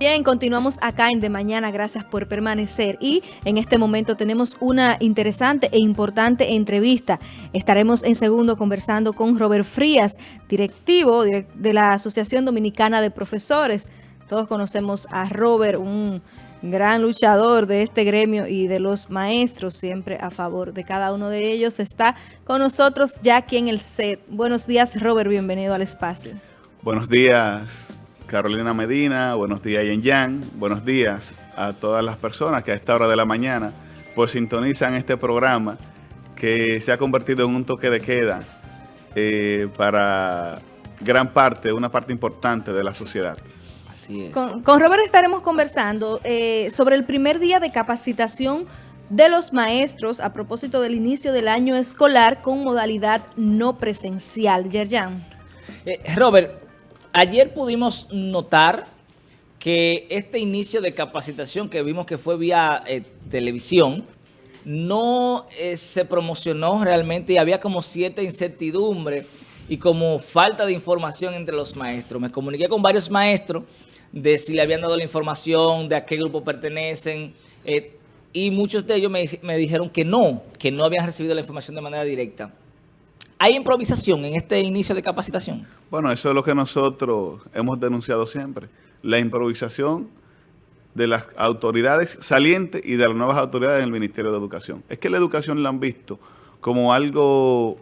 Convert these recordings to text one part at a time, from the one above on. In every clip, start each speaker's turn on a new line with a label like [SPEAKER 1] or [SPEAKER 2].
[SPEAKER 1] Bien, continuamos acá en De Mañana, gracias por permanecer y en este momento tenemos una interesante e importante entrevista. Estaremos en segundo conversando con Robert Frías, directivo de la Asociación Dominicana de Profesores. Todos conocemos a Robert, un gran luchador de este gremio y de los maestros, siempre a favor de cada uno de ellos. Está con nosotros ya aquí en el set. Buenos días, Robert, bienvenido al espacio.
[SPEAKER 2] Buenos días, Carolina Medina, buenos días Yen Yang, buenos días a todas las personas que a esta hora de la mañana pues sintonizan este programa que se ha convertido en un toque de queda eh, para gran parte, una parte importante de la sociedad.
[SPEAKER 1] Así es. Con, Robert estaremos conversando eh, sobre el primer día de capacitación de los maestros a propósito del inicio del año escolar con modalidad no presencial. Yerjan.
[SPEAKER 3] Eh, Robert, Ayer pudimos notar que este inicio de capacitación que vimos que fue vía eh, televisión, no eh, se promocionó realmente y había como cierta incertidumbre y como falta de información entre los maestros. Me comuniqué con varios maestros de si le habían dado la información, de a qué grupo pertenecen, eh, y muchos de ellos me, me dijeron que no, que no habían recibido la información de manera directa. ¿Hay improvisación en este inicio de capacitación?
[SPEAKER 2] Bueno, eso es lo que nosotros hemos denunciado siempre. La improvisación de las autoridades salientes y de las nuevas autoridades en el Ministerio de Educación. Es que la educación la han visto como algo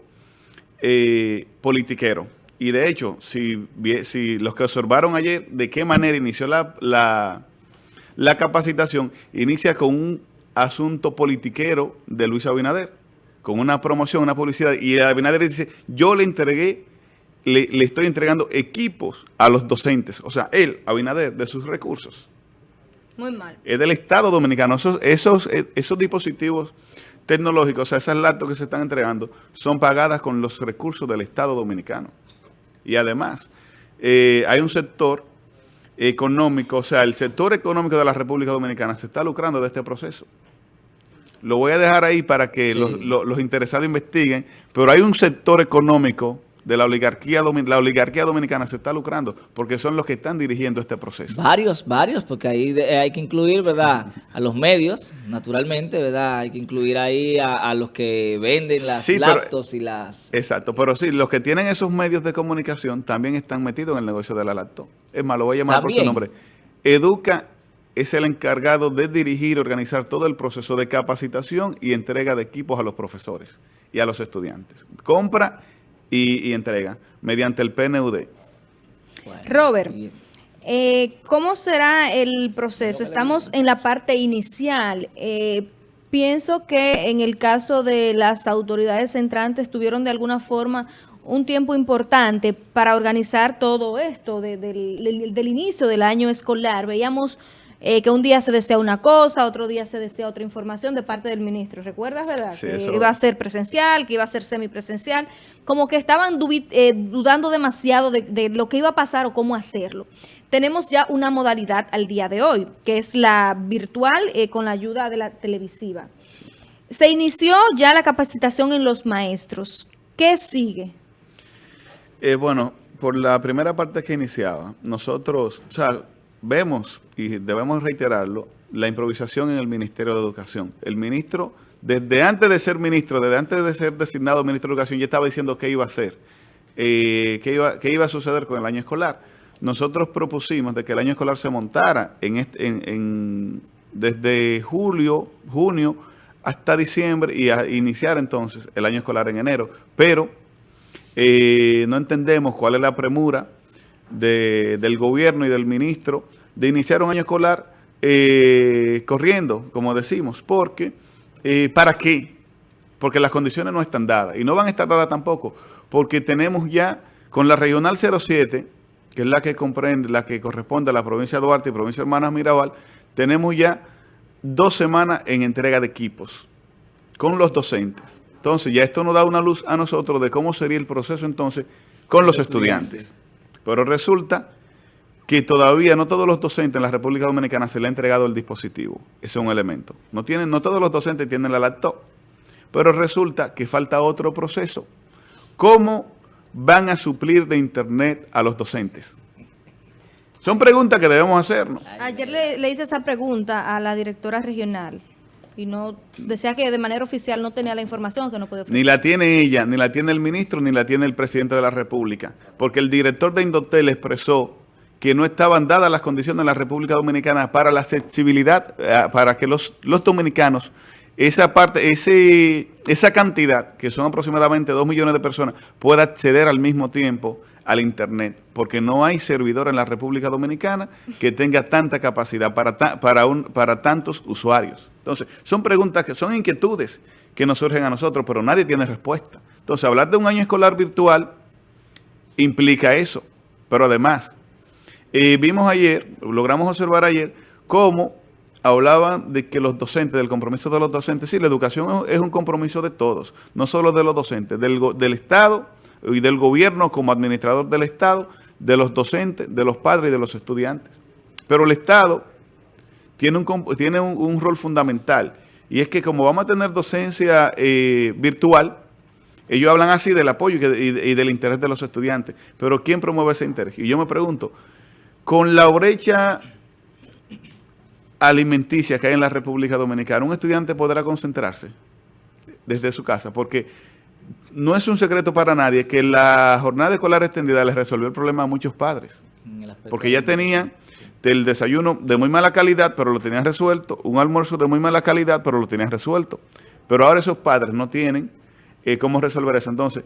[SPEAKER 2] eh, politiquero. Y de hecho, si, si los que observaron ayer de qué manera inició la, la, la capacitación, inicia con un asunto politiquero de Luis Abinader con una promoción, una publicidad, y Abinader dice, yo le entregué, le, estoy entregando equipos a los docentes, o sea, él, Abinader, de sus recursos. Muy mal. Es del Estado Dominicano. Esos, esos, esos dispositivos tecnológicos, o sea, esas laptops que se están entregando, son pagadas con los recursos del Estado Dominicano. Y además, eh, hay un sector económico, o sea, el sector económico de la República Dominicana se está lucrando de este proceso. Lo voy a dejar ahí para que los, interesados investiguen, pero hay un sector económico de la oligarquía, la oligarquía dominicana se está lucrando porque son los que están dirigiendo este proceso.
[SPEAKER 3] Varios, varios, porque ahí hay que incluir, ¿verdad? A los medios, naturalmente, ¿verdad? Hay que incluir ahí a, los que venden las laptops y las...
[SPEAKER 2] Exacto, pero sí, los que tienen esos medios de comunicación también están metidos en el negocio de la laptop. Es más, lo voy a llamar por su nombre. Educa es el encargado de dirigir, organizar todo el proceso de capacitación y entrega de equipos a los profesores y a los estudiantes. Compra y, entrega mediante el PNUD.
[SPEAKER 1] Robert, eh, ¿cómo será el proceso? Estamos en la parte inicial. Eh, pienso que en el caso de las autoridades entrantes tuvieron de alguna forma un tiempo importante para organizar todo esto del, del inicio del año escolar. Veíamos eh, que un día se desea una cosa, otro día se desea otra información de parte del ministro. ¿Recuerdas, verdad? que iba a ser presencial, que iba a ser semipresencial. Como que estaban eh, dudando demasiado de, lo que iba a pasar o cómo hacerlo. Tenemos ya una modalidad al día de hoy, que es la virtual eh, con la ayuda de la televisiva. Se inició ya la capacitación en los maestros. ¿Qué sigue?
[SPEAKER 2] bueno, por la primera parte que iniciaba, nosotros, o sea, vemos, y debemos reiterarlo, la improvisación en el Ministerio de Educación. El ministro, desde antes de ser ministro, desde antes de ser designado ministro de Educación, ya estaba diciendo qué iba a hacer, eh, qué, iba, qué iba a suceder con el año escolar. Nosotros propusimos de que el año escolar se montara en, en, desde julio, junio, hasta diciembre y a iniciar entonces el año escolar en enero. Pero eh, no entendemos cuál es la premura del gobierno y del ministro de iniciar un año escolar eh, corriendo, como decimos, porque eh, ¿para qué? Porque las condiciones no están dadas y no van a estar dadas tampoco, porque tenemos ya con la Regional 07, que es la que comprende, la que corresponde a la provincia de Duarte y provincia de Hermanas Mirabal, tenemos ya dos semanas en entrega de equipos con los docentes. Entonces ya esto nos da una luz a nosotros de cómo sería el proceso entonces con los estudiantes. Pero resulta que todavía no todos los docentes en la República Dominicana se le ha entregado el dispositivo. Ese es un elemento. No, tienen, no todos los docentes tienen la laptop. Pero resulta que falta otro proceso. ¿Cómo van a suplir de internet a los docentes? Son preguntas que debemos hacernos.
[SPEAKER 1] Ayer le, le hice esa pregunta a la directora regional y no decía que de manera oficial no tenía la información que no podía
[SPEAKER 2] Ni la tiene ella, ni la tiene el ministro, ni la tiene el presidente de la República, porque el director de Indotel expresó que no estaban dadas las condiciones en la República Dominicana para la accesibilidad, eh, para que los, los dominicanos, esa parte, ese, esa cantidad, que son aproximadamente 2 millones de personas, pueda acceder al mismo tiempo al Internet, porque no hay servidor en la República Dominicana que tenga tanta capacidad para, para, un, para tantos usuarios. Entonces, son preguntas que son inquietudes que nos surgen a nosotros, pero nadie tiene respuesta. Entonces, hablar de un año escolar virtual implica eso. Pero además, eh, vimos ayer, logramos observar ayer, cómo hablaban de que los docentes, del compromiso de los docentes, sí, la educación es un compromiso de todos, no solo de los docentes, del, del Estado y del gobierno como administrador del Estado, de los docentes, de los padres y de los estudiantes. Pero el Estado tiene un, tiene un, rol fundamental. Y es que como vamos a tener docencia eh, virtual, ellos hablan así del apoyo y, del interés de los estudiantes. Pero ¿quién promueve ese interés? Y yo me pregunto, con la brecha alimenticia que hay en la República Dominicana, ¿un estudiante podrá concentrarse desde su casa? Porque no es un secreto para nadie que la jornada escolar extendida les resolvió el problema a muchos padres. Porque ya tenían del desayuno de muy mala calidad, pero lo tenían resuelto, un almuerzo de muy mala calidad, pero lo tenían resuelto. Pero ahora esos padres no tienen eh, cómo resolver eso. Entonces,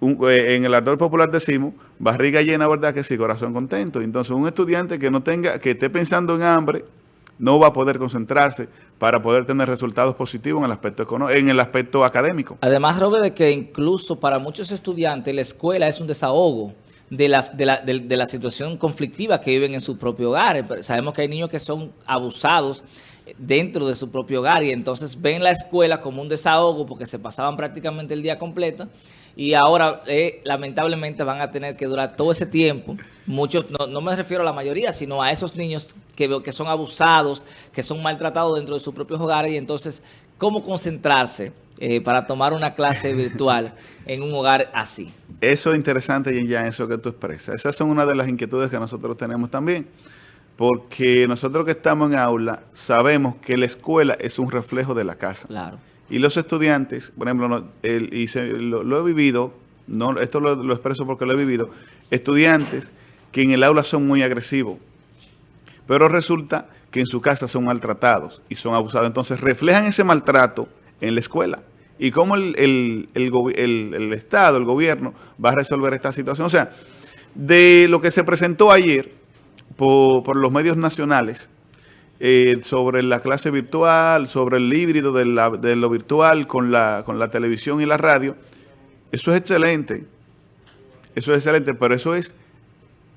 [SPEAKER 2] eh, en el ardor popular decimos, barriga llena, ¿verdad? Que sí, corazón contento. Entonces, un estudiante que no tenga, que esté pensando en hambre, no va a poder concentrarse para poder tener resultados positivos en el aspecto en el aspecto académico.
[SPEAKER 3] Además, Robert, de que incluso para muchos estudiantes la escuela es un desahogo de, las, de, la, de, la situación conflictiva que viven en su propio hogar. Sabemos que hay niños que son abusados dentro de su propio hogar y entonces ven la escuela como un desahogo porque se pasaban prácticamente el día completo y ahora eh, lamentablemente van a tener que durar todo ese tiempo. Muchos, no, no, me refiero a la mayoría, sino a esos niños que, que son abusados, que son maltratados dentro de sus propios hogares y entonces cómo concentrarse eh, para tomar una clase virtual en un hogar así.
[SPEAKER 2] Eso es interesante, y ya eso que tú expresas. Esas son una de las inquietudes que nosotros tenemos también. Porque nosotros que estamos en aula sabemos que la escuela es un reflejo de la casa.
[SPEAKER 3] Claro.
[SPEAKER 2] Y los estudiantes, por ejemplo, y lo, he vivido, no, esto lo, lo expreso porque lo he vivido, estudiantes que en el aula son muy agresivos, pero resulta que en su casa son maltratados y son abusados. Entonces reflejan ese maltrato en la escuela. Y cómo el, el, Estado, el gobierno, va a resolver esta situación. O sea, de lo que se presentó ayer por, los medios nacionales, eh, sobre la clase virtual, sobre el híbrido de, de, lo virtual con la, con la televisión y la radio, eso es excelente. Eso es excelente, pero eso es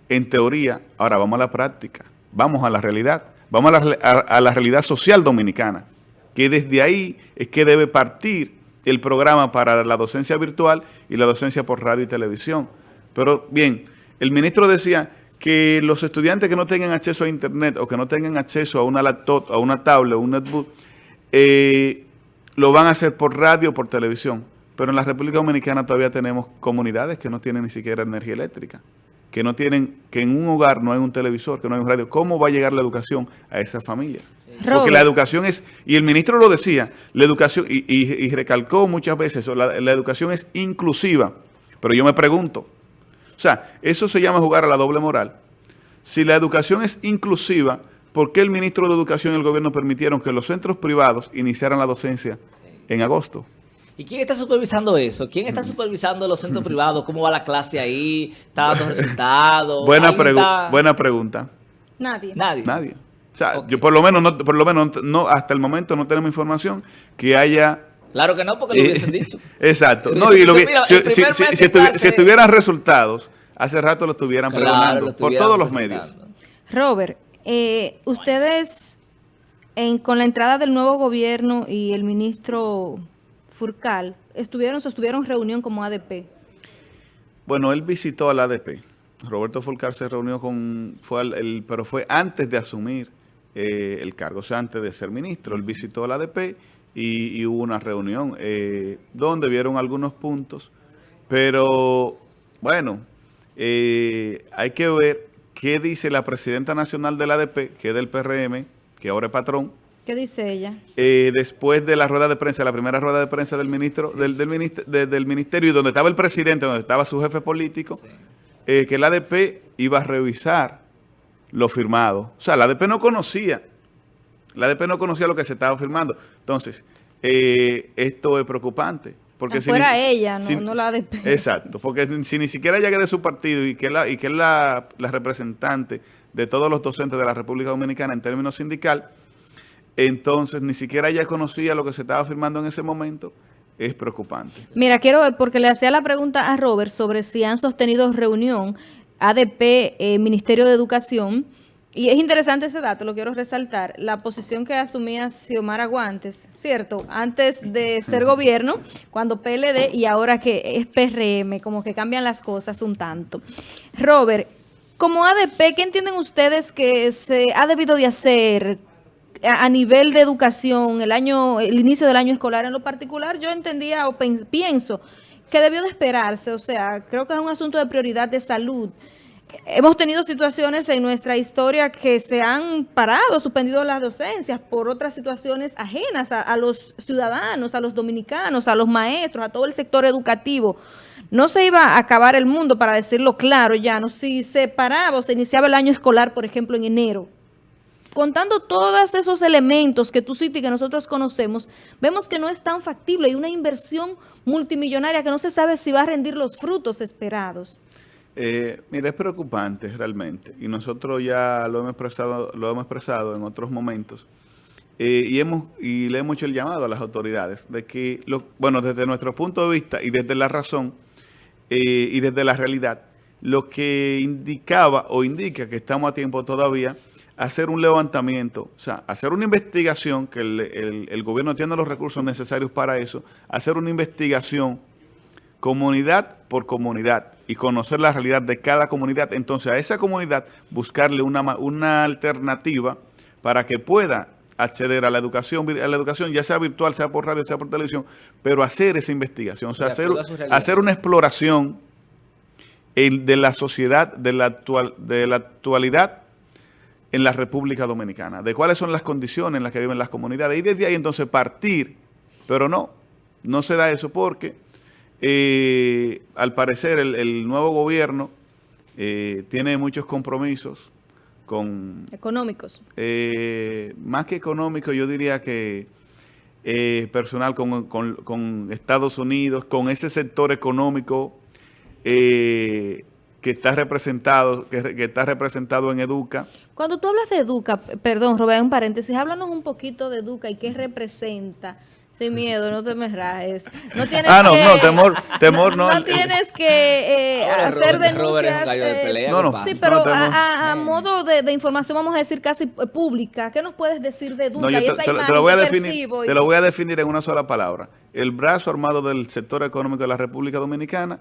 [SPEAKER 2] en teoría. Ahora vamos a la práctica, vamos a la realidad. Vamos a la, realidad social dominicana, que desde ahí es que debe partir el programa para la docencia virtual y la docencia por radio y televisión. Pero bien, el ministro decía que los estudiantes que no tengan acceso a internet o que no tengan acceso a una laptop, a una tablet o un netbook, eh, lo van a hacer por radio o por televisión. Pero en la República Dominicana todavía tenemos comunidades que no tienen ni siquiera energía eléctrica que no tienen, que en un hogar no hay un televisor, que no hay un radio, ¿cómo va a llegar la educación a esas familias? Porque la educación es, y el ministro lo decía, la educación, y, recalcó muchas veces eso, la, educación es inclusiva, pero yo me pregunto, sea, eso se llama jugar a la doble moral. Si la educación es inclusiva, ¿por qué el ministro de Educación y el gobierno permitieron que los centros privados iniciaran la docencia en agosto?
[SPEAKER 3] ¿Y quién está supervisando eso? ¿Quién está supervisando los centros privados? ¿Cómo va la clase ahí? ¿Está dando resultados?
[SPEAKER 2] Buena, buena pregunta.
[SPEAKER 1] Nadie.
[SPEAKER 3] Nadie.
[SPEAKER 2] Nadie. O sea, yo por lo menos, no, por lo menos no, hasta el momento no tenemos información que haya...
[SPEAKER 3] Claro que no, porque lo hubiesen dicho.
[SPEAKER 2] Exacto. No, y lo que, si, estuvieran resultados, hace rato lo estuvieran preguntando por todos los medios.
[SPEAKER 1] Robert, eh, ustedes, en, con la entrada del nuevo gobierno y el ministro Furcal, estuvieron, sostuvieron reunión como ADP.
[SPEAKER 2] Bueno, él visitó al ADP. Roberto Furcal se reunió con, fue el, pero fue antes de asumir eh, el cargo, o sea, antes de ser ministro. Él visitó al ADP y, hubo una reunión eh, donde vieron algunos puntos, pero bueno, eh, hay que ver qué dice la presidenta nacional del ADP, que es del PRM, que ahora es patrón.
[SPEAKER 1] ¿Qué dice ella?
[SPEAKER 2] Eh, después de la rueda de prensa, la primera rueda de prensa del ministro, del, del, ministerio, y donde estaba el presidente, donde estaba su jefe político, eh, que el ADP iba a revisar lo firmado. O sea, la ADP no conocía, la ADP no conocía lo que se estaba firmando. Entonces, eh, esto es preocupante. Porque
[SPEAKER 1] si fuera ella, no, la ADP.
[SPEAKER 2] Exacto, porque si ni siquiera llegue de su partido y que, la, y que es la, la representante de todos los docentes de la República Dominicana en términos sindical, entonces ni siquiera ella conocía lo que se estaba firmando en ese momento, es preocupante.
[SPEAKER 1] Mira, quiero ver, porque le hacía la pregunta a Robert sobre si han sostenido reunión ADP, eh, Ministerio de Educación, y es interesante ese dato, lo quiero resaltar, la posición que asumía Xiomara Guantes, ¿cierto? Antes de ser gobierno, cuando PLD y ahora que es PRM, como que cambian las cosas un tanto. Robert, como ADP, ¿qué entienden ustedes que se ha debido de hacer a, nivel de educación, el año, el inicio del año escolar en lo particular? Yo entendía o pienso que debió de esperarse, o sea, creo que es un asunto de prioridad de salud. Hemos tenido situaciones en nuestra historia que se han parado, suspendido las docencias por otras situaciones ajenas a, los ciudadanos, a los dominicanos, a los maestros, a todo el sector educativo no se iba a acabar el mundo, para decirlo claro ya, no si se paraba o se iniciaba el año escolar, por ejemplo, en enero. Contando todos esos elementos que tú citas y que nosotros conocemos, vemos que no es tan factible. Hay una inversión multimillonaria que no se sabe si va a rendir los frutos esperados.
[SPEAKER 2] Eh, mira, es preocupante realmente. Y nosotros ya lo hemos expresado, lo hemos expresado en otros momentos. Eh, y, hemos, y le hemos hecho el llamado a las autoridades de que, lo, bueno, desde nuestro punto de vista y desde la razón, eh, y desde la realidad, lo que indicaba o indica que estamos a tiempo todavía hacer un levantamiento, o sea, hacer una investigación, que el, gobierno tiene los recursos necesarios para eso, hacer una investigación comunidad por comunidad y conocer la realidad de cada comunidad. Entonces, a esa comunidad buscarle una, una alternativa para que pueda acceder a la educación, a la educación, ya sea virtual, sea por radio, sea por televisión, pero hacer esa investigación, o sea, hacer, hacer una exploración de la sociedad, de la, actual, de la actualidad en la República Dominicana, de cuáles son las condiciones en las que viven las comunidades, y desde ahí entonces partir, pero no, no se da eso porque eh, al parecer el, nuevo gobierno eh, tiene muchos compromisos con...
[SPEAKER 1] Económicos.
[SPEAKER 2] Eh, más que económicos, yo diría que personal con, Estados Unidos, con ese sector económico que está representado que, que, está representado en Educa.
[SPEAKER 1] Cuando tú hablas de Educa, perdón, Robert, un paréntesis, háblanos un poquito de Educa y qué representa sin miedo, no te me rajes. No tienes
[SPEAKER 2] ah, no, no, temor, temor no.
[SPEAKER 1] No tienes que eh, hacer denuncias.
[SPEAKER 2] Eh, no, no,
[SPEAKER 1] sí, pero a, modo de, información, vamos a decir casi pública, ¿qué nos puedes decir de Duca y esa te, imagen te, lo voy a
[SPEAKER 2] definir, te lo voy a definir en una sola palabra. El brazo armado del sector económico de la República Dominicana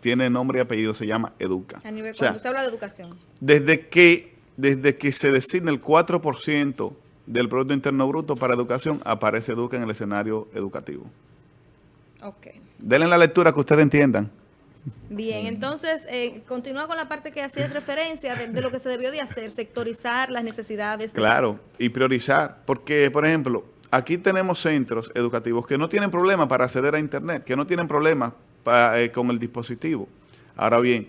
[SPEAKER 2] tiene nombre y apellido, se llama Educa.
[SPEAKER 1] A nivel, cuando se habla de educación.
[SPEAKER 2] Desde que, desde que se designa el 4% del Producto Interno Bruto para educación, aparece Educa en el escenario educativo.
[SPEAKER 1] Ok.
[SPEAKER 2] Denle la lectura que ustedes entiendan.
[SPEAKER 1] Bien, entonces, eh, continúa con la parte que hacías referencia de, lo que se debió de hacer, sectorizar las necesidades.
[SPEAKER 2] Claro, y priorizar, porque, por ejemplo, aquí tenemos centros educativos que no tienen problema para acceder a Internet, que no tienen problema eh, con el dispositivo. Ahora bien,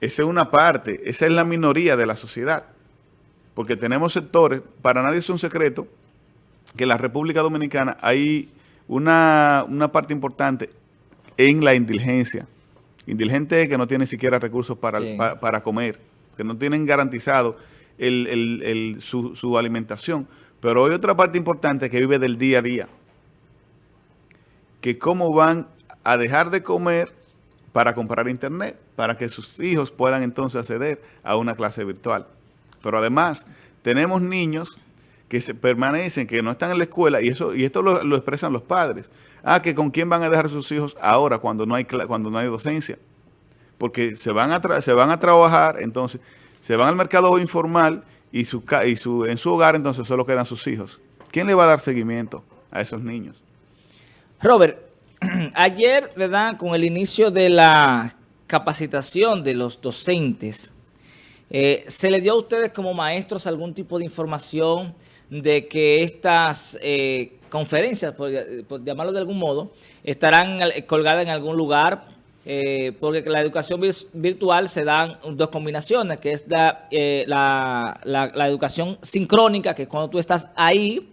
[SPEAKER 2] esa es una parte, esa es la minoría de la sociedad porque tenemos sectores, para nadie es un secreto, que en la República Dominicana hay una, parte importante en la indulgencia. Indigente que no tiene siquiera recursos para, para, comer, que no tienen garantizado su, su alimentación. Pero hay otra parte importante que vive del día a día. Que cómo van a dejar de comer para comprar internet, para que sus hijos puedan entonces acceder a una clase virtual. Pero además, tenemos niños que se permanecen, que no están en la escuela, y eso y esto lo, expresan los padres. Ah, que con quién van a dejar sus hijos ahora cuando no hay cuando no hay docencia. Porque se van a se van a trabajar, entonces se van al mercado informal y su y su en su hogar entonces solo quedan sus hijos. ¿Quién le va a dar seguimiento a esos niños?
[SPEAKER 3] Robert, ayer, ¿verdad? Con el inicio de la capacitación de los docentes Eh, ¿Se le dio a ustedes como maestros algún tipo de información de que estas eh, conferencias, por, llamarlo de algún modo, estarán colgadas en algún lugar? Eh, porque la educación virtual se dan dos combinaciones, que es la, la, educación sincrónica, que es cuando tú estás ahí,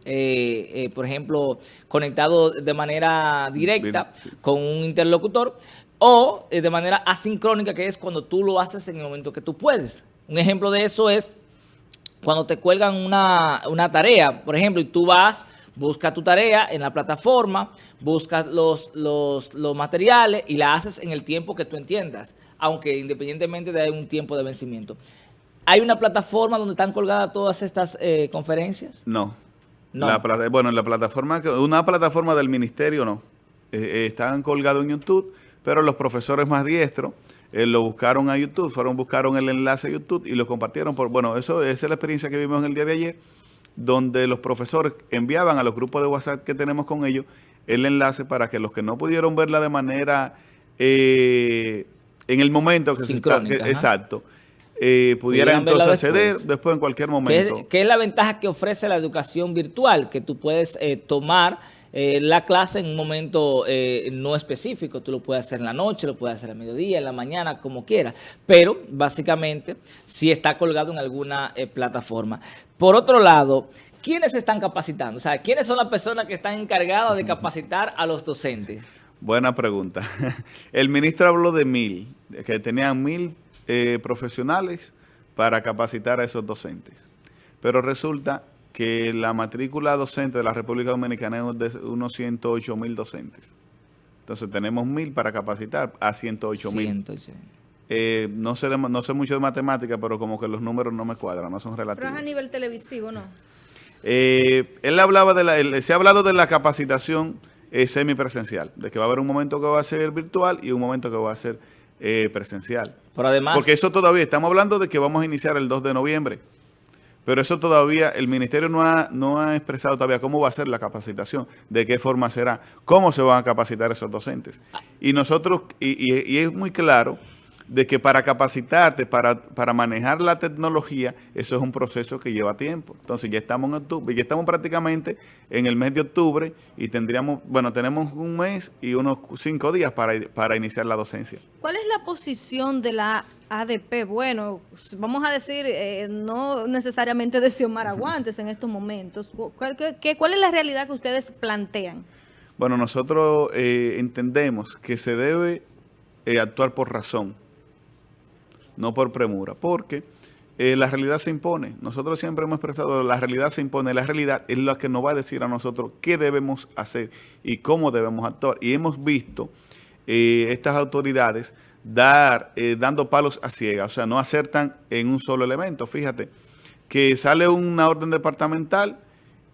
[SPEAKER 3] por ejemplo, conectado de manera directa con un interlocutor, o de manera asincrónica, que es cuando tú lo haces en el momento que tú puedes. Un ejemplo de eso es cuando te cuelgan una, tarea, por ejemplo, y tú vas, buscas tu tarea en la plataforma, buscas los, los, materiales y la haces en el tiempo que tú entiendas, aunque independientemente de un tiempo de vencimiento. ¿Hay una plataforma donde están colgadas todas estas eh, conferencias?
[SPEAKER 2] No. no. bueno, la plataforma, una plataforma del ministerio no. Eh, eh, están colgados en YouTube, pero los profesores más diestros eh, lo buscaron a YouTube, fueron, buscaron el enlace a YouTube y lo compartieron. por Bueno, eso esa es la experiencia que vimos el día de ayer, donde los profesores enviaban a los grupos de WhatsApp que tenemos con ellos el enlace para que los que no pudieron verla de manera eh, en el momento que se está, exacto, eh, pudieran entonces acceder después. en cualquier momento.
[SPEAKER 3] ¿Qué es, la ventaja que ofrece la educación virtual? Que tú puedes tomar eh, la clase en un momento eh, no específico. Tú lo puedes hacer en la noche, lo puedes hacer a mediodía, en la mañana, como quieras. Pero básicamente si está colgado en alguna eh, plataforma. Por otro lado, ¿quiénes están capacitando? O sea, ¿quiénes son las personas que están encargadas de capacitar a los docentes?
[SPEAKER 2] Buena pregunta. El ministro habló de mil, que tenían mil profesionales para capacitar a esos docentes. Pero resulta que la matrícula docente de la República Dominicana es de unos 108 mil docentes. Entonces tenemos mil para capacitar a 108 mil. Eh, no, sé no sé mucho de matemática, pero como que los números no me cuadran, no son relativos. Pero
[SPEAKER 1] es a nivel televisivo, ¿no?
[SPEAKER 2] Eh, él hablaba de la, se ha hablado de la capacitación eh, semipresencial, de que va a haber un momento que va a ser virtual y un momento que va a ser presencial.
[SPEAKER 3] Pero además...
[SPEAKER 2] Porque eso todavía, estamos hablando de que vamos a iniciar el 2 de noviembre. Pero eso todavía, el ministerio no ha, no ha expresado todavía cómo va a ser la capacitación, de qué forma será, cómo se van a capacitar esos docentes. Y nosotros, y, es muy claro de que para capacitarte, para, para manejar la tecnología, eso es un proceso que lleva tiempo. Entonces ya estamos en octubre, ya estamos prácticamente en el mes de octubre y tendríamos, bueno, tenemos un mes y unos cinco días para, para iniciar la docencia.
[SPEAKER 1] ¿Cuál es la posición de la ADP, bueno, vamos a decir, eh, no necesariamente de Xiomara Guantes en estos momentos. ¿Cuál, ¿Cuál, es la realidad que ustedes plantean?
[SPEAKER 2] Bueno, nosotros eh, entendemos que se debe eh, actuar por razón, no por premura, porque la realidad se impone. Nosotros siempre hemos expresado, la realidad se impone, la realidad es la que nos va a decir a nosotros qué debemos hacer y cómo debemos actuar. Y hemos visto estas autoridades dar, eh, dando palos a ciegas, o sea, no acertan en un solo elemento. Fíjate, que sale una orden departamental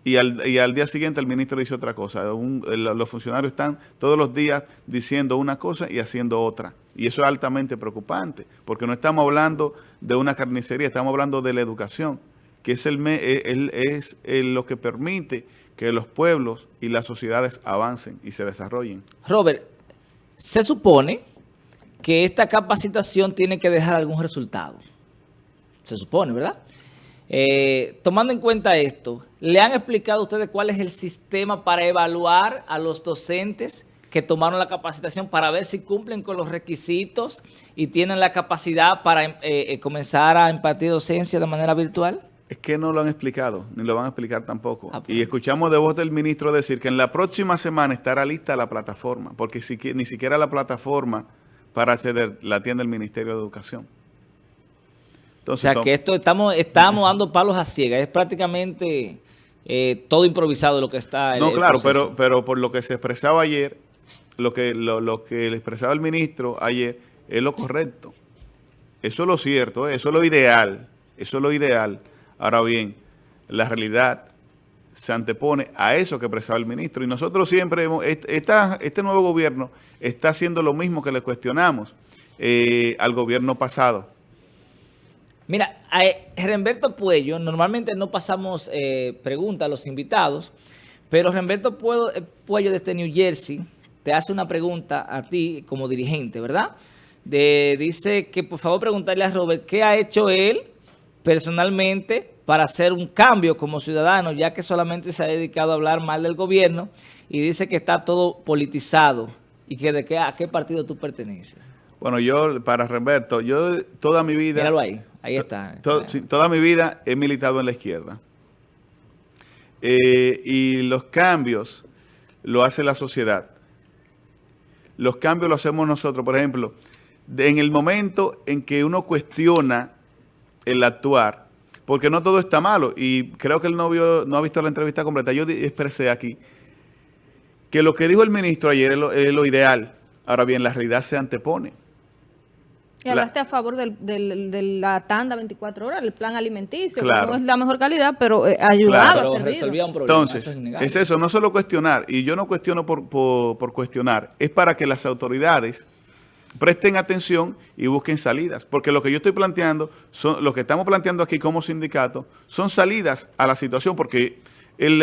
[SPEAKER 2] y al, y al día siguiente el ministro dice otra cosa. los funcionarios están todos los días diciendo una cosa y haciendo otra. Y eso es altamente preocupante, porque no estamos hablando de una carnicería, estamos hablando de la educación, que es, el, es lo que permite que los pueblos y las sociedades avancen y se desarrollen.
[SPEAKER 3] Robert, se supone que esta capacitación tiene que dejar algún resultado. Se supone, ¿verdad? Eh, tomando en cuenta esto, ¿le han explicado a ustedes cuál es el sistema para evaluar a los docentes que tomaron la capacitación para ver si cumplen con los requisitos y tienen la capacidad para eh, eh, comenzar a impartir docencia de manera virtual?
[SPEAKER 2] Es que no lo han explicado, ni lo van a explicar tampoco. Ah, pues. Y escuchamos de voz del ministro decir que en la próxima semana estará lista la plataforma, porque ni siquiera la plataforma para acceder la tienda del Ministerio de Educación.
[SPEAKER 3] Entonces, o sea, que esto estamos, estamos dando palos a ciegas. Es prácticamente eh, todo improvisado lo que está.
[SPEAKER 2] no, claro, pero, pero por lo que se expresaba ayer, lo que, lo, que le expresaba el ministro ayer es lo correcto. Eso es lo cierto, eso es lo ideal. Eso es lo ideal. Ahora bien, la realidad se antepone a eso que expresaba el ministro. Y nosotros siempre, hemos, este nuevo gobierno está haciendo lo mismo que le cuestionamos eh, al gobierno pasado.
[SPEAKER 3] Mira, a Remberto Puello, normalmente no pasamos eh, preguntas a los invitados, pero Remberto eh, Puello desde New Jersey te hace una pregunta a ti como dirigente, ¿verdad? De, dice que por favor preguntarle a Robert qué ha hecho él personalmente para hacer un cambio como ciudadano, ya que solamente se ha dedicado a hablar mal del gobierno y dice que está todo politizado y que de qué, a qué partido tú perteneces.
[SPEAKER 2] Bueno, yo, para Roberto, yo toda mi vida...
[SPEAKER 3] Míralo ahí, ahí está.
[SPEAKER 2] toda mi vida he militado en la izquierda. Eh, y los cambios lo hace la sociedad. Los cambios los hacemos nosotros. Por ejemplo, en el momento en que uno cuestiona el actuar, porque no todo está malo, y creo que el novio no ha visto la entrevista completa, yo expresé aquí que lo que dijo el ministro ayer es lo ideal. Ahora bien, la realidad se antepone.
[SPEAKER 1] Y hablaste a favor de la tanda 24 horas, el plan alimenticio, que no es la mejor calidad, pero eh, ayudaba,
[SPEAKER 2] a resolvía un problema. Entonces, es, eso, no solo cuestionar, y yo no cuestiono por, por, cuestionar, es para que las autoridades presten atención y busquen salidas, porque lo que yo estoy planteando, son lo que estamos planteando aquí como sindicato, son salidas a la situación, porque él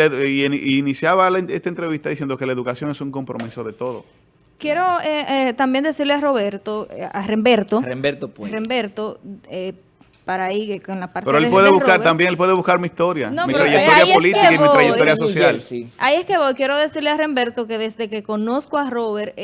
[SPEAKER 2] iniciaba esta entrevista diciendo que la educación es un compromiso de todo.
[SPEAKER 1] Quiero eh, eh, también decirle a Roberto, eh, a Remberto.
[SPEAKER 3] Remberto, pues.
[SPEAKER 1] Remberto, para ahí con la parte
[SPEAKER 2] Pero él puede buscar también, él puede buscar mi historia, mi trayectoria política y mi trayectoria social.
[SPEAKER 1] Ahí es que voy. Quiero decirle a Remberto que desde que conozco a Robert,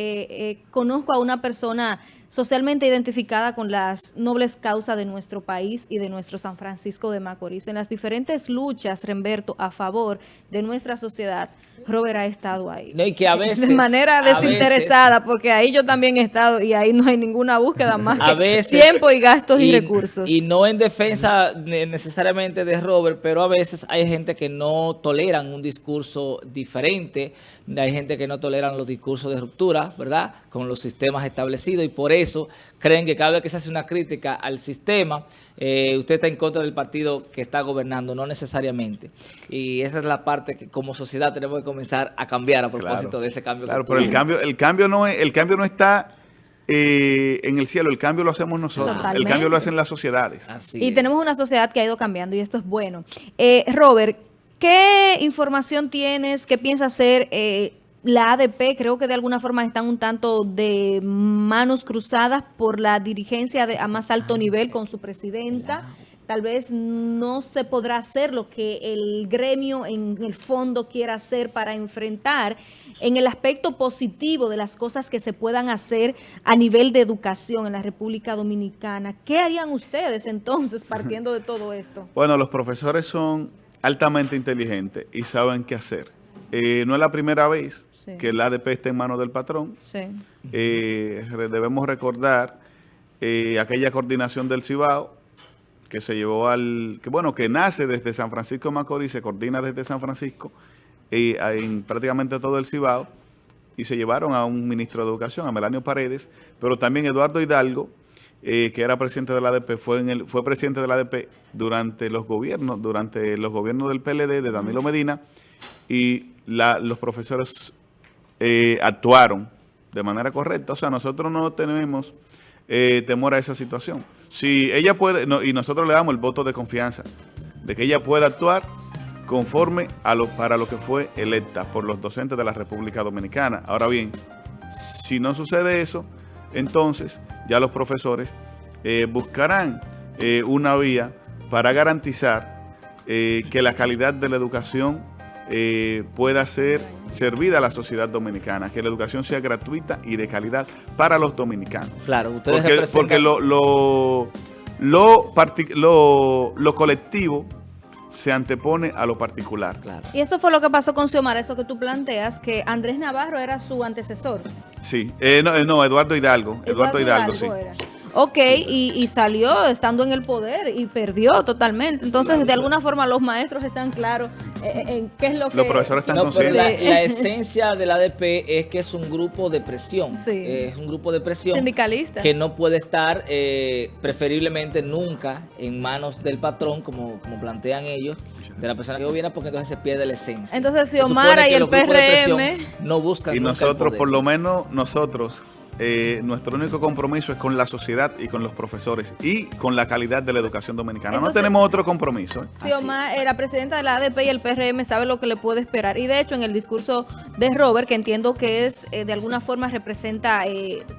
[SPEAKER 1] conozco a una persona socialmente identificada con las nobles causas de nuestro país y de nuestro San Francisco de Macorís. En las diferentes luchas, Remberto, a favor de nuestra sociedad, Robert ha estado ahí.
[SPEAKER 3] y que a veces,
[SPEAKER 1] de manera desinteresada, porque ahí yo también he estado y ahí no hay ninguna búsqueda más que tiempo y gastos y, recursos.
[SPEAKER 3] Y no en defensa necesariamente de Robert, pero a veces hay gente que no toleran un discurso diferente, hay gente que no toleran los discursos de ruptura, ¿verdad?, con los sistemas establecidos y por eso creen que cada vez que se hace una crítica al sistema, eh, usted está en contra del partido que está gobernando, no necesariamente. Y esa es la parte que como sociedad tenemos que comenzar a cambiar a propósito de ese cambio.
[SPEAKER 2] Claro, pero el cambio, el cambio no el cambio no está eh, en el cielo, el cambio lo hacemos nosotros, el cambio lo hacen las sociedades.
[SPEAKER 1] y tenemos una sociedad que ha ido cambiando y esto es bueno. Eh, Robert, ¿qué información tienes? ¿Qué piensa hacer? Eh, la ADP creo que de alguna forma están un tanto de manos cruzadas por la dirigencia de, a más alto nivel con su presidenta. Tal vez no se podrá hacer lo que el gremio en el fondo quiera hacer para enfrentar en el aspecto positivo de las cosas que se puedan hacer a nivel de educación en la República Dominicana. ¿Qué harían ustedes entonces partiendo de todo esto?
[SPEAKER 2] Bueno, los profesores son altamente inteligentes y saben qué hacer. Eh, no es la primera vez que el ADP está en manos del patrón. Eh, debemos recordar eh, aquella coordinación del Cibao que se llevó al, que bueno, que nace desde San Francisco de Macorís, se coordina desde San Francisco y en prácticamente todo el Cibao y se llevaron a un ministro de Educación, a Melanio Paredes, pero también Eduardo Hidalgo, que era presidente de la ADP, fue, en el, fue presidente de la ADP durante los gobiernos, durante los gobiernos del PLD, de Danilo Medina, y los profesores eh, actuaron de manera correcta. O sea, nosotros no tenemos eh, temor a esa situación. Si ella puede, y nosotros le damos el voto de confianza, de que ella pueda actuar conforme a lo, para lo que fue electa por los docentes de la República Dominicana. Ahora bien, si no sucede eso, entonces ya los profesores eh, buscarán una vía para garantizar que la calidad de la educación eh, pueda ser servida a la sociedad dominicana, que la educación sea gratuita y de calidad para los dominicanos.
[SPEAKER 3] Claro,
[SPEAKER 2] ustedes porque, lo, lo, lo, lo, colectivo se antepone a lo particular.
[SPEAKER 1] Y eso fue lo que pasó con Xiomara, eso que tú planteas, que Andrés Navarro era su antecesor.
[SPEAKER 2] Sí, eh, no, eh, no, Eduardo Hidalgo. Eduardo, Hidalgo, sí.
[SPEAKER 1] Ok, y, salió estando en el poder y perdió totalmente. Entonces, de alguna forma, los maestros están claros en, qué es lo que...
[SPEAKER 2] Los profesores están
[SPEAKER 3] conscientes. La, la, esencia del ADP es que es un grupo de presión. Sí. Es un grupo de presión.
[SPEAKER 1] Sindicalista.
[SPEAKER 3] Que no puede estar eh, preferiblemente nunca en manos del patrón, como, como plantean ellos, de la persona que gobierna, porque entonces se pierde la esencia.
[SPEAKER 1] Entonces, si Omar y el PRM...
[SPEAKER 3] No buscan
[SPEAKER 2] Y nosotros, por lo menos, nosotros eh, nuestro único compromiso es con la sociedad y con los profesores y con la calidad de la educación dominicana. no tenemos otro compromiso. ¿eh?
[SPEAKER 1] Sí, Omar, eh, la presidenta de la ADP y el PRM sabe lo que le puede esperar. Y de hecho, en el discurso de Robert, que entiendo que es de alguna forma representa,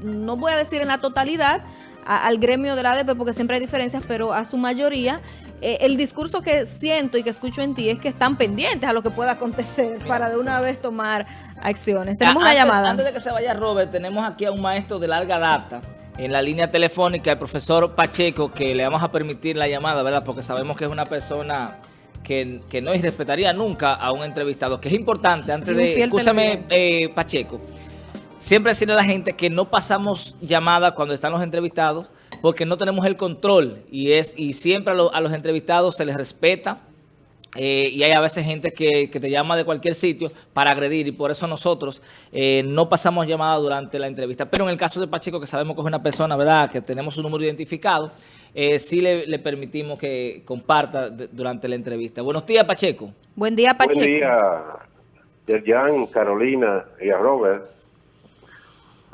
[SPEAKER 1] no voy a decir en la totalidad, al gremio de la ADP, porque siempre hay diferencias, pero a su mayoría, eh, el discurso que siento y que escucho en ti es que están pendientes a lo que pueda acontecer para de una vez tomar acciones. Tenemos una llamada.
[SPEAKER 3] Antes de que se vaya Robert, tenemos aquí a un maestro de larga data en la línea telefónica, el profesor Pacheco, que le vamos a permitir la llamada, ¿verdad? Porque sabemos que es una persona que, no irrespetaría nunca a un entrevistado, que es importante, antes de... Escúchame, eh, Pacheco. Siempre decirle a la gente que no pasamos llamadas cuando están los entrevistados porque no tenemos el control y es y siempre a, los entrevistados se les respeta eh, y hay a veces gente que, te llama de cualquier sitio para agredir y por eso nosotros eh, no pasamos llamadas durante la entrevista. Pero en el caso de Pacheco, que sabemos que es una persona, ¿verdad?, que tenemos un número identificado, eh, sí le, permitimos que comparta durante la entrevista. Buenos días, Pacheco.
[SPEAKER 1] Buen día, Pacheco.
[SPEAKER 4] Buen día, Yerjan, Carolina y a Robert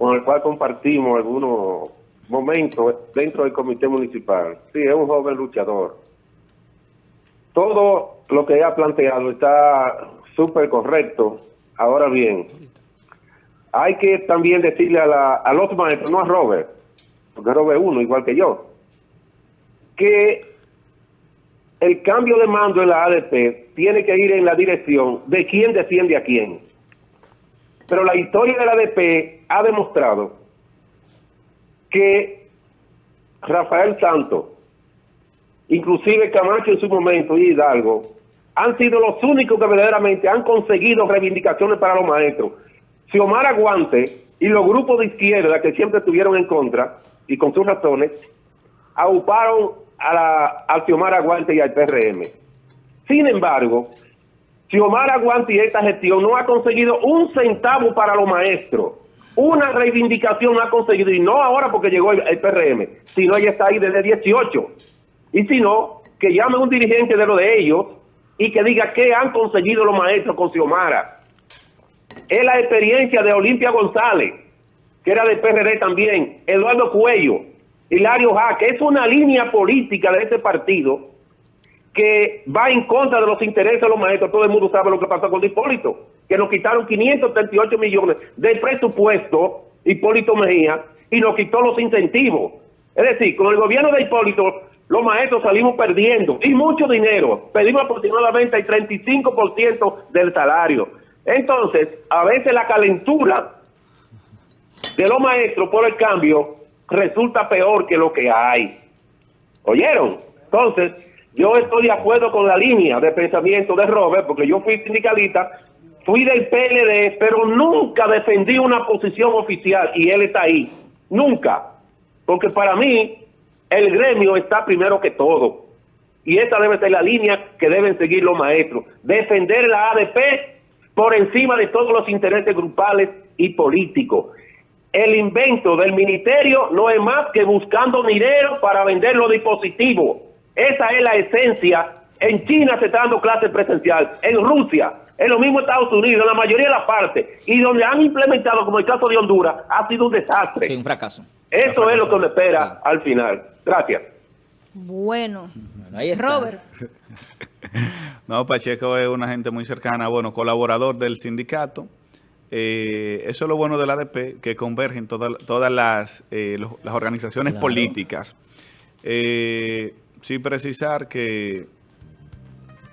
[SPEAKER 4] con el cual compartimos algunos momentos dentro del comité municipal. Sí, es un joven luchador. Todo lo que ha planteado está súper correcto. Ahora bien, hay que también decirle a, la, a los maestros, no a Robert, porque Robert uno, igual que yo, que el cambio de mando en la ADP tiene que ir en la dirección de quién defiende a quién. Pero la historia de la ADP ha demostrado que Rafael Santos, inclusive Camacho en su momento y Hidalgo, han sido los únicos que verdaderamente han conseguido reivindicaciones para los maestros. Si Omar Aguante y los grupos de izquierda que siempre estuvieron en contra, y con sus razones, auparon a la, al Xiomara Aguante y al PRM. Sin embargo, Xiomara Aguante y esta gestión no ha conseguido un centavo para los maestros. Una reivindicación ha conseguido, y no ahora porque llegó el, PRM, sino ella está ahí desde 18. Y si no, que llame un dirigente de lo de ellos y que diga qué han conseguido los maestros con Xiomara. Es la experiencia de Olimpia González, que era del PRD también, Eduardo Cuello, Hilario Jaque. Es una línea política de ese partido que va en contra de los intereses de los maestros. Todo el mundo sabe lo que pasó con Hipólito, que nos quitaron 538 millones del presupuesto, Hipólito Mejía, y nos quitó los incentivos. Es decir, con el gobierno de Hipólito, los maestros salimos perdiendo, y mucho dinero. Pedimos aproximadamente el 35% del salario. Entonces, a veces la calentura de los maestros por el cambio resulta peor que lo que hay. ¿Oyeron? Entonces, yo estoy de acuerdo con la línea de pensamiento de Robert, porque yo fui sindicalista, fui del PLD, pero nunca defendí una posición oficial y él está ahí. Nunca. Porque para mí el gremio está primero que todo. Y esa debe ser la línea que deben seguir los maestros. Defender la ADP por encima de todos los intereses grupales y políticos. El invento del ministerio no es más que buscando dinero para vender los dispositivos esa es la esencia. En China se está dando clases presencial, en Rusia, en los mismos Estados Unidos, en la mayoría de las partes, y donde han implementado, como el caso de Honduras, ha sido un desastre.
[SPEAKER 3] Sí, un fracaso.
[SPEAKER 4] Eso es lo que nos espera al final. Gracias.
[SPEAKER 1] Bueno, Robert.
[SPEAKER 2] no, Pacheco es una gente muy cercana, bueno, colaborador del sindicato. Eh, eso es lo bueno del ADP, que convergen todas las, eh, las organizaciones políticas. Eh, sí precisar que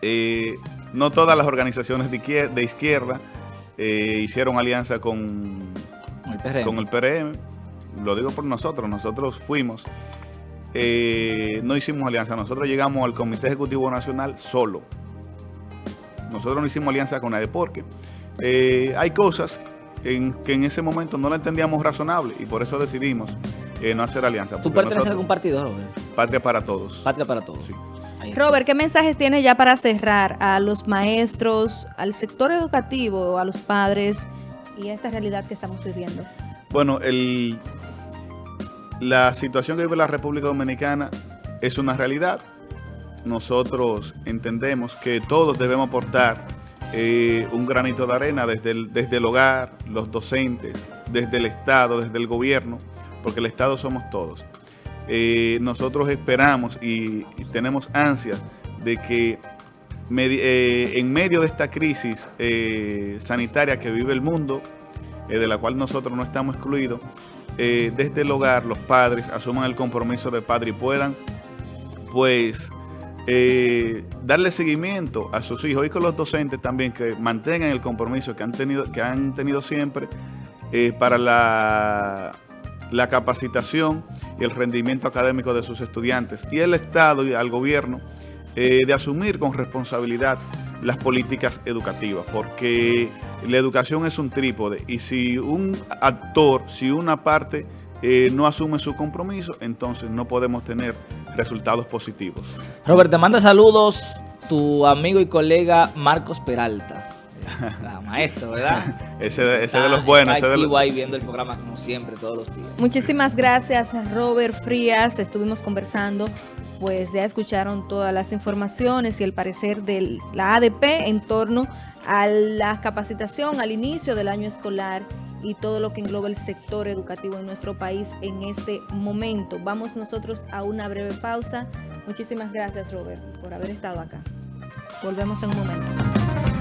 [SPEAKER 2] eh, no todas las organizaciones de izquierda, eh, hicieron alianza con el, con el PRM. Lo digo por nosotros, nosotros fuimos, eh, no hicimos alianza, nosotros llegamos al Comité Ejecutivo Nacional solo. Nosotros no hicimos alianza con nadie porque hay cosas en que en ese momento no la entendíamos razonable y por eso decidimos no hacer alianza.
[SPEAKER 3] ¿Tú perteneces a algún partido, Robert?
[SPEAKER 2] Patria para todos.
[SPEAKER 3] Patria para todos. Sí.
[SPEAKER 1] Robert, ¿qué mensajes tienes ya para cerrar a los maestros, al sector educativo, a los padres y a esta realidad que estamos viviendo?
[SPEAKER 2] Bueno, el, la situación que vive la República Dominicana es una realidad. Nosotros entendemos que todos debemos aportar eh, un granito de arena desde desde el hogar, los docentes, desde el Estado, desde el gobierno, porque el Estado somos todos. Eh, nosotros esperamos y, tenemos ansias de que eh, en medio de esta crisis eh, sanitaria que vive el mundo, de la cual nosotros no estamos excluidos, desde el hogar los padres asuman el compromiso de padre y puedan, pues, darle seguimiento a sus hijos y con los docentes también que mantengan el compromiso que han tenido, que han tenido siempre para la, la capacitación y el rendimiento académico de sus estudiantes y el Estado y al gobierno de asumir con responsabilidad las políticas educativas, porque la educación es un trípode y si un actor, si una parte eh, no asume su compromiso, entonces no podemos tener resultados positivos.
[SPEAKER 3] Robert, te manda saludos tu amigo y colega Marcos Peralta. maestro, ¿verdad?
[SPEAKER 2] ese, ese de los buenos.
[SPEAKER 3] Ese de los... ahí viendo el programa como siempre, todos los días.
[SPEAKER 1] Muchísimas gracias, Robert Frías. Estuvimos conversando pues ya escucharon todas las informaciones y el parecer de la ADP en torno a la capacitación al inicio del año escolar y todo lo que engloba el sector educativo en nuestro país en este momento. Vamos nosotros a una breve pausa. Muchísimas gracias, Robert, por haber estado acá. Volvemos en un momento.